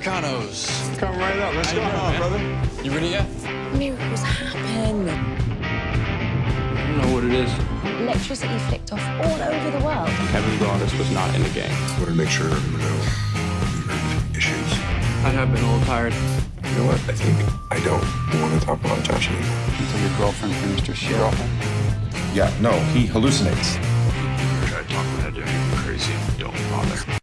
Come right up. Let's go, on, brother. You ready yet? Miracles happen. I don't know what it is. Electricity flicked off all over the world. Kevin Goddess was not in the game. I want to make sure everyone knew you had issues. I have been a little tired. You know what? I think I don't want to talk about Josh anymore. Until your girlfriend finished her shit. Yeah, no, he hallucinates. Try to talk my head down. You're crazy. Don't bother.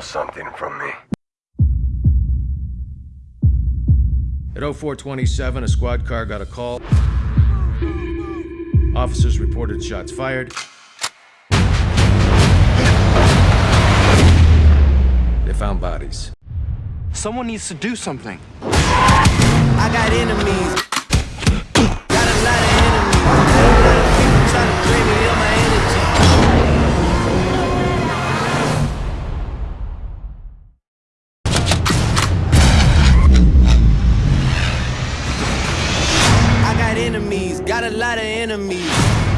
Stole something from me. At 0427, a squad car got a call. Officers reported shots fired. They found bodies. Someone needs to do something. I got enemies. enemies, got a lot of enemies.